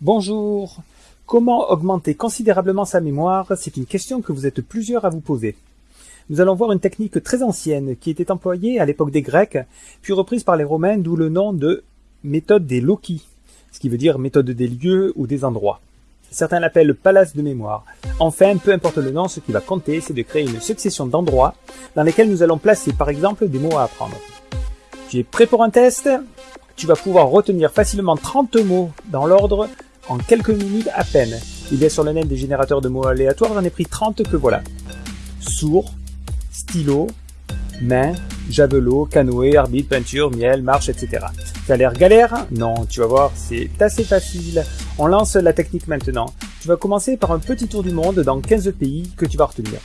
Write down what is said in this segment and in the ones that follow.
Bonjour. Comment augmenter considérablement sa mémoire C'est une question que vous êtes plusieurs à vous poser. Nous allons voir une technique très ancienne qui était employée à l'époque des Grecs, puis reprise par les Romains, d'où le nom de méthode des loci, ce qui veut dire méthode des lieux ou des endroits. Certains l'appellent palace de mémoire. Enfin, peu importe le nom, ce qui va compter, c'est de créer une succession d'endroits dans lesquels nous allons placer par exemple des mots à apprendre. Tu es prêt pour un test? Tu vas pouvoir retenir facilement 30 mots dans l'ordre en quelques minutes à peine. Il y a sur le net des générateurs de mots aléatoires, j'en ai pris 30 que voilà. Sourd, stylo, main, javelot, canoë, arbitre, peinture, miel, marche, etc. Ça a l'air galère? Non, tu vas voir, c'est assez facile. On lance la technique maintenant. Tu vas commencer par un petit tour du monde dans 15 pays que tu vas retenir.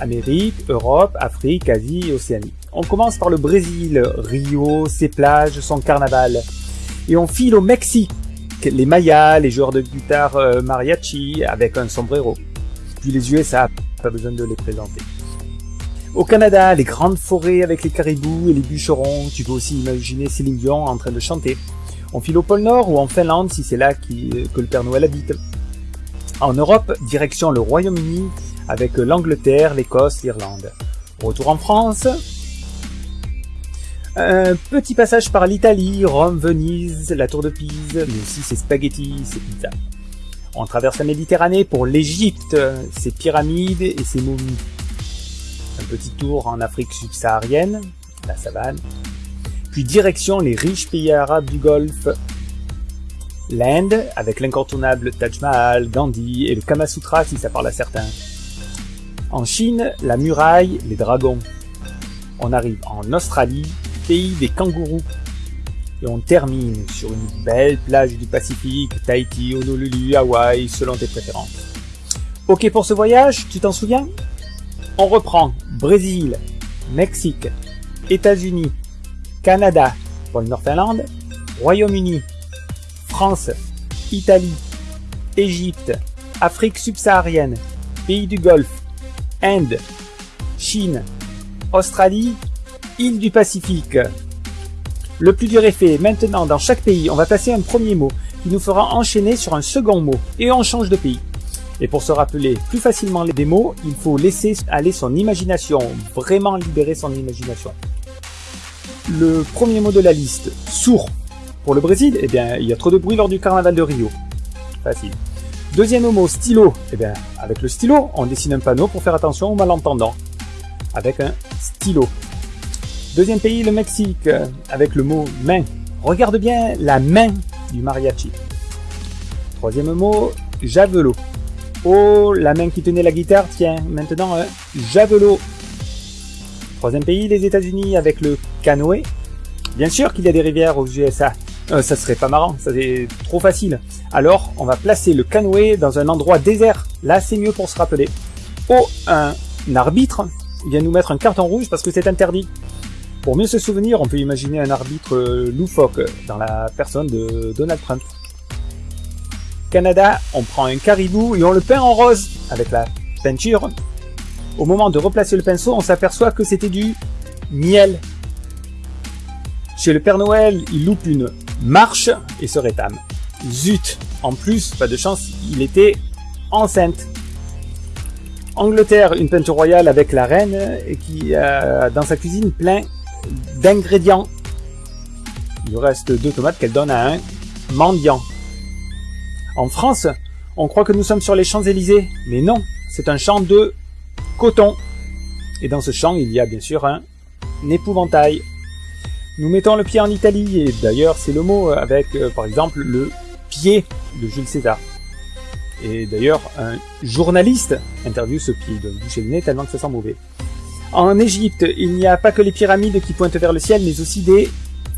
Amérique, Europe, Afrique, Asie et Océanie. On commence par le Brésil, Rio, ses plages, son carnaval. Et on file au Mexique, les Mayas, les joueurs de guitare euh, mariachi avec un sombrero. Puis les USA, pas besoin de les présenter. Au Canada, les grandes forêts avec les caribous et les bûcherons, tu peux aussi imaginer Céline Dion en train de chanter. On file au pôle Nord ou en Finlande si c'est là que le Père Noël habite. En Europe, direction le Royaume-Uni avec l'Angleterre, l'Écosse, l'Irlande. Retour en France, un petit passage par l'Italie, Rome, Venise, la Tour de Pise, mais aussi ses spaghettis, ses pizzas. On traverse la Méditerranée pour l'Égypte, ses pyramides et ses momies. Un petit tour en Afrique subsaharienne, la savane. Puis direction les riches pays arabes du Golfe. L'Inde, avec l'incontournable Taj Mahal, Gandhi et le Kama Sutra si ça parle à certains. En Chine, la muraille, les dragons. On arrive en Australie, des kangourous. Et on termine sur une belle plage du Pacifique, Tahiti, Honolulu, Hawaï, selon tes préférences. Ok pour ce voyage, tu t'en souviens? On reprend Brésil, Mexique, États-Unis, Canada pour Nord-Finlande, Royaume-Uni, France, Italie, Égypte, Afrique subsaharienne, pays du Golfe, Inde, Chine, Australie île du Pacifique. Le plus dur est fait. Maintenant, dans chaque pays, on va passer un premier mot qui nous fera enchaîner sur un second mot et on change de pays. Et pour se rappeler plus facilement les mots, il faut laisser aller son imagination, vraiment libérer son imagination. Le premier mot de la liste, sourd. Pour le Brésil, eh bien, il y a trop de bruit lors du carnaval de Rio. Facile. Deuxième mot, stylo. Eh bien, avec le stylo, on dessine un panneau pour faire attention aux malentendants. Avec un stylo. Deuxième pays, le Mexique, avec le mot main. Regarde bien la main du mariachi. Troisième mot, javelot. Oh, la main qui tenait la guitare, tiens, maintenant un javelot. Troisième pays, les États-Unis, avec le canoë. Bien sûr qu'il y a des rivières aux USA. Euh, ça serait pas marrant, ça c'est trop facile. Alors, on va placer le canoë dans un endroit désert. Là, c'est mieux pour se rappeler. Oh, un arbitre vient nous mettre un carton rouge parce que c'est interdit. Pour mieux se souvenir, on peut imaginer un arbitre euh, loufoque dans la personne de Donald Trump. Canada, on prend un caribou et on le peint en rose avec la peinture. Au moment de replacer le pinceau, on s'aperçoit que c'était du miel. Chez le Père Noël, il loupe une marche et se rétame. Zut En plus, pas de chance, il était enceinte. Angleterre, une peinture royale avec la reine et qui a dans sa cuisine plein d'ingrédients. Il reste deux tomates qu'elle donne à un mendiant. En France, on croit que nous sommes sur les Champs-Élysées, mais non, c'est un champ de coton. Et dans ce champ, il y a bien sûr un épouvantail. Nous mettons le pied en Italie, et d'ailleurs c'est le mot avec euh, par exemple le pied de Jules César. Et d'ailleurs, un journaliste interviewe ce pied, de boucher le nez tellement que ça sent mauvais. En Égypte, il n'y a pas que les pyramides qui pointent vers le ciel, mais aussi des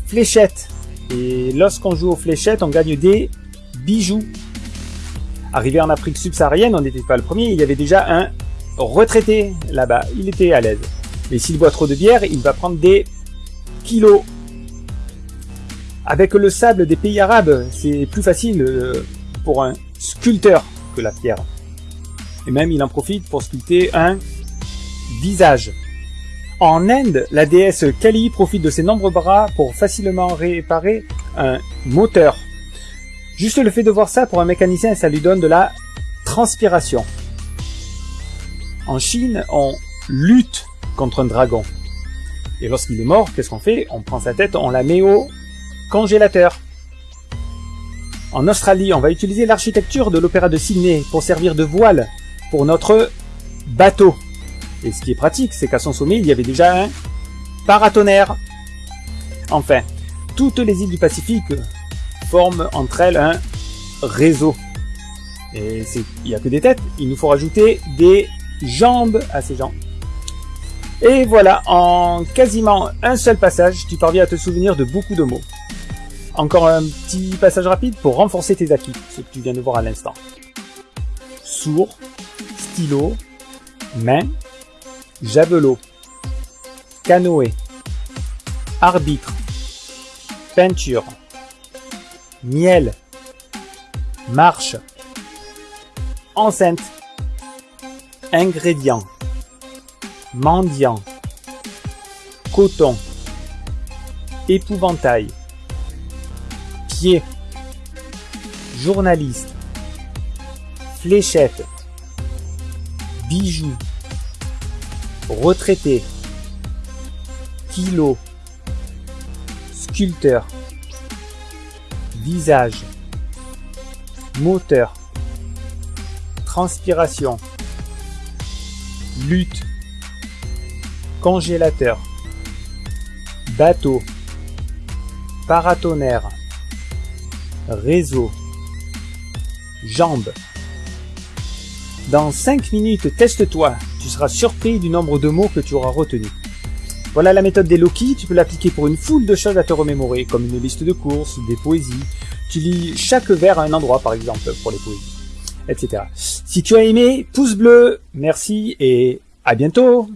fléchettes. Et lorsqu'on joue aux fléchettes, on gagne des bijoux. Arrivé en Afrique subsaharienne, on n'était pas le premier, il y avait déjà un retraité là-bas. Il était à l'aise. Mais s'il boit trop de bière, il va prendre des kilos. Avec le sable des pays arabes, c'est plus facile euh, pour un sculpteur que la pierre. Et même il en profite pour sculpter un visage. En Inde, la déesse Kali profite de ses nombreux bras pour facilement réparer un moteur. Juste le fait de voir ça pour un mécanicien, ça lui donne de la transpiration. En Chine, on lutte contre un dragon. Et lorsqu'il est mort, qu'est-ce qu'on fait? On prend sa tête, on la met au congélateur. En Australie, on va utiliser l'architecture de l'opéra de Sydney pour servir de voile pour notre bateau. Et ce qui est pratique, c'est qu'à son sommet, il y avait déjà un paratonnerre. Enfin, toutes les îles du Pacifique forment entre elles un réseau. Et il n'y a que des têtes, il nous faut rajouter des jambes à ces gens. Et voilà, en quasiment un seul passage, tu parviens à te souvenir de beaucoup de mots. Encore un petit passage rapide pour renforcer tes acquis, ce que tu viens de voir à l'instant. Sourd, stylo, main, javelot, canoë, arbitre, peinture, miel, marche, enceinte, ingrédients, mendiant, coton, épouvantail, pied, journaliste, fléchette, bijoux, retraité, kilo, sculpteur, visage, moteur, transpiration, lutte, congélateur, bateau, paratonnerre, réseau, jambes. Dans 5 minutes, teste-toi. Tu seras surpris du nombre de mots que tu auras retenus. Voilà la méthode des Loki, tu peux l'appliquer pour une foule de choses à te remémorer, comme une liste de courses, des poésies. Tu lis chaque vers à un endroit, par exemple, pour les poésies, etc. Si tu as aimé, pouce bleu, merci et à bientôt